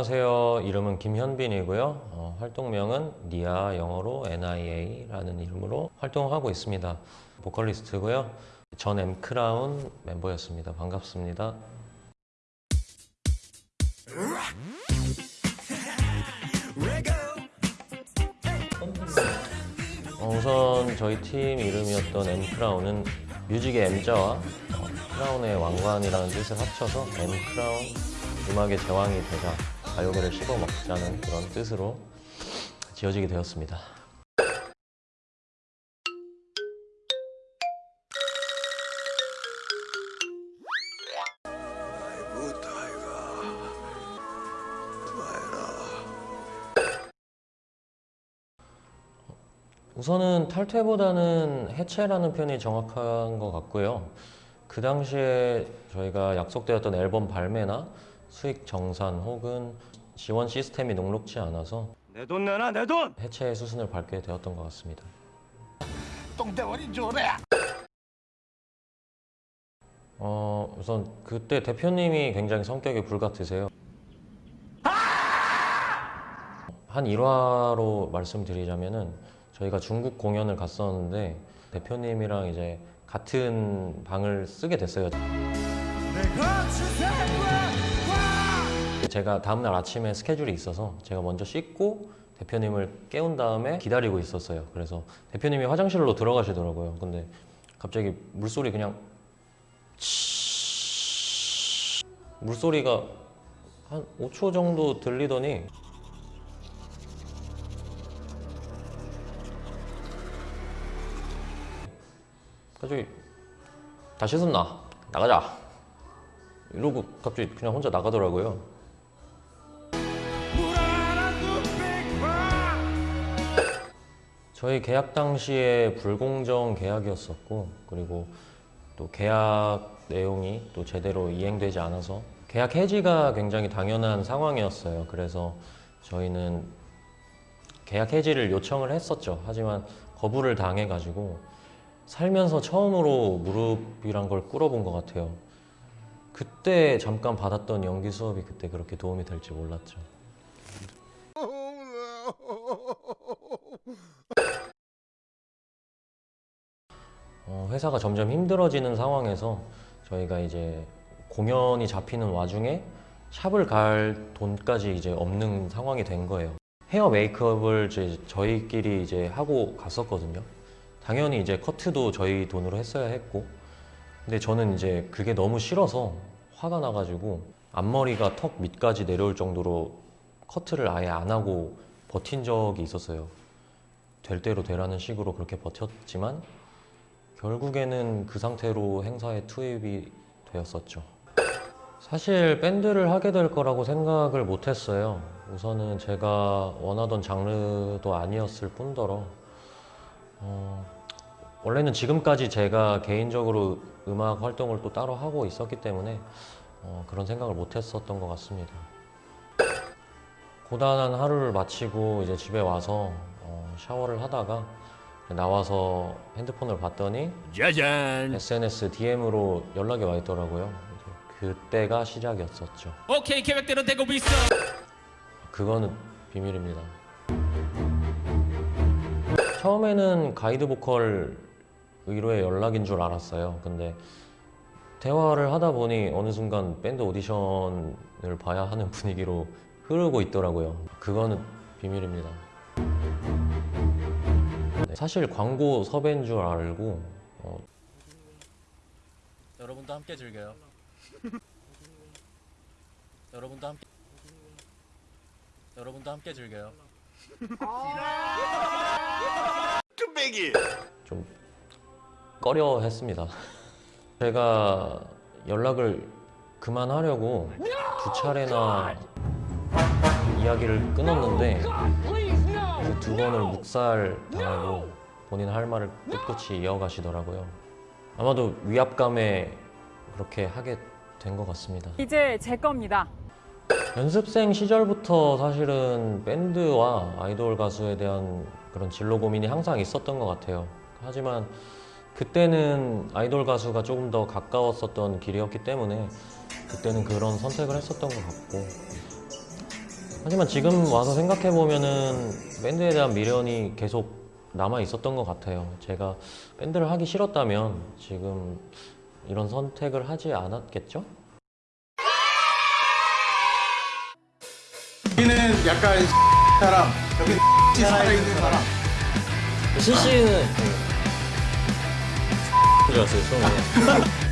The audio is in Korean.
안녕하세요. 이름은 김현빈이고요. 어, 활동명은 니아 영어로 NIA라는 이름으로 활동하고 있습니다. 보컬리스트고요. 전 엠크라운 멤버였습니다. 반갑습니다. 어, 우선 저희 팀 이름이었던 엠크라운은 뮤직의 M자와 어, 크라운의 왕관이라는 뜻을 합쳐서 엠크라운 음악의 제왕이 되자 가요계를 씹어먹자는 그런 뜻으로 지어지게 되었습니다. 우선은 탈퇴보다는 해체라는 표현이 정확한 것 같고요. 그 당시에 저희가 약속되었던 앨범 발매나 수익 정산 혹은 지원 시스템이 녹록지 않아서 내 돈 내놔 내 돈! 해체의 수순을 밟게 되었던 것 같습니다. 똥대머리 줘라. 어, 우선 그때 대표님이 굉장히 성격이 불같으세요. 한 일화로 말씀드리자면은 저희가 중국 공연을 갔었는데 대표님이랑 이제 같은 방을 쓰게 됐어요. 제가 다음날 아침에 스케줄이 있어서 제가 먼저 씻고 대표님을 깨운 다음에 기다리고 있었어요. 그래서 대표님이 화장실로 들어가시더라고요. 근데 갑자기 물소리 그냥 물소리가 한 5초 정도 들리더니 갑자기 다 씻었나? 나가자 이러고 갑자기 그냥 혼자 나가더라고요 저희 계약 당시에 불공정 계약이었었고 그리고 또 계약 내용이 또 제대로 이행되지 않아서 계약 해지가 굉장히 당연한 상황이었어요. 그래서 저희는 계약 해지를 요청을 했었죠. 하지만 거부를 당해가지고 살면서 처음으로 무릎이란 걸 꿇어본 것 같아요. 그때 잠깐 받았던 연기 수업이 그때 그렇게 도움이 될지 몰랐죠. 어, 회사가 점점 힘들어지는 상황에서 저희가 이제 공연이 잡히는 와중에 샵을 갈 돈까지 이제 없는 상황이 된 거예요. 헤어 메이크업을 이제 저희끼리 이제 하고 갔었거든요. 당연히 이제 커트도 저희 돈으로 했어야 했고, 근데 저는 이제 그게 너무 싫어서 화가 나가지고 앞머리가 턱 밑까지 내려올 정도로 커트를 아예 안 하고 버틴 적이 있었어요. 될 대로 되라는 식으로 그렇게 버텼지만 결국에는 그 상태로 행사에 투입이 되었었죠. 사실 밴드를 하게 될 거라고 생각을 못 했어요. 우선은 제가 원하던 장르도 아니었을 뿐더러 어, 원래는 지금까지 제가 개인적으로 음악 활동을 또 따로 하고 있었기 때문에 어, 그런 생각을 못 했었던 것 같습니다. 고단한 하루를 마치고 이제 집에 와서 어, 샤워를 하다가 나와서 핸드폰을 봤더니 짜잔! SNS DM으로 연락이 와 있더라고요. 그때가 시작이었었죠. 오케이 계획대로 되고 있어. 그거는 비밀입니다. 처음에는 가이드 보컬 의뢰 연락인 줄 알았어요. 근데 대화를 하다 보니 어느 순간 밴드 오디션을 봐야 하는 분위기로 흐르고 있더라고요. 그거는 비밀입니다. 네, 사실 광고 섭외인 줄 알고 어, 여러분도 함께 즐겨요. 여러분도 함께 여러분도 함께 즐겨요. 뚝배기! 좀 꺼려 했습니다. 제가 연락을 그만하려고 두 차례나 이야기를 끊었는데 그 두 번을 묵살 당하고 본인 할 말을 꿋꿋이 이어가시더라고요. 아마도 위압감에 그렇게 하게 된 것 같습니다. 이제 제 겁니다. 연습생 시절부터 사실은 밴드와 아이돌 가수에 대한 그런 진로 고민이 항상 있었던 것 같아요. 하지만 그때는 아이돌 가수가 조금 더 가까웠었던 길이었기 때문에 그때는 그런 선택을 했었던 것 같고 하지만 지금 와서 생각해 보면은 밴드에 대한 미련이 계속 남아 있었던 것 같아요. 제가 밴드를 하기 싫었다면 지금 이런 선택을 하지 않았겠죠? 여기는 약간 사람, 여기 살아있는 사람. CC는 좋았어요 처음에